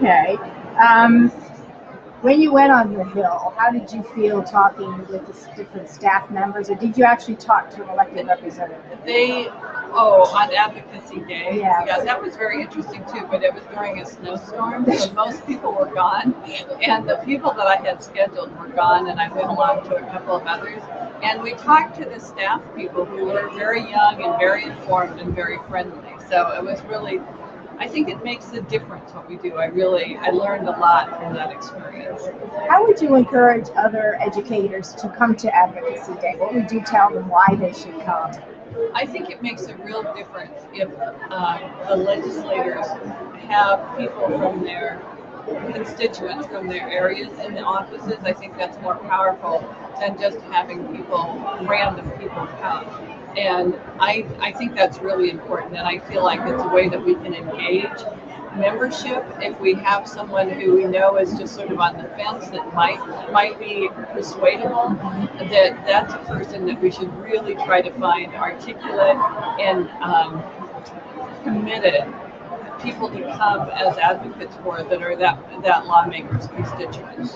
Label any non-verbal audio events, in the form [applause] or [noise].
Okay. Um, when you went on the Hill, how did you feel talking with the different staff members, or did you actually talk to an elected representative? They, oh, on Advocacy Day. Yeah. Yeah, that was very interesting too, but it was during a snowstorm, so [laughs] most people were gone. And the people that I had scheduled were gone, and I went along to a couple of others. And we talked to the staff people who were very young and very informed and very friendly. So it was really, I think it makes a difference what we do. I really, I learned a lot from that experience. How would you encourage other educators to come to Advocacy Day? What would you tell them why they should come? I think it makes a real difference if um, the legislators have people from their constituents from their areas in the offices. I think that's more powerful than just having people, random people come. And I, I think that's really important. And I feel like it's a way that we can engage membership if we have someone who we know is just sort of on the fence that might might be persuadable that that's a person that we should really try to find articulate and um, committed people to come as advocates for that are that that lawmakers constituents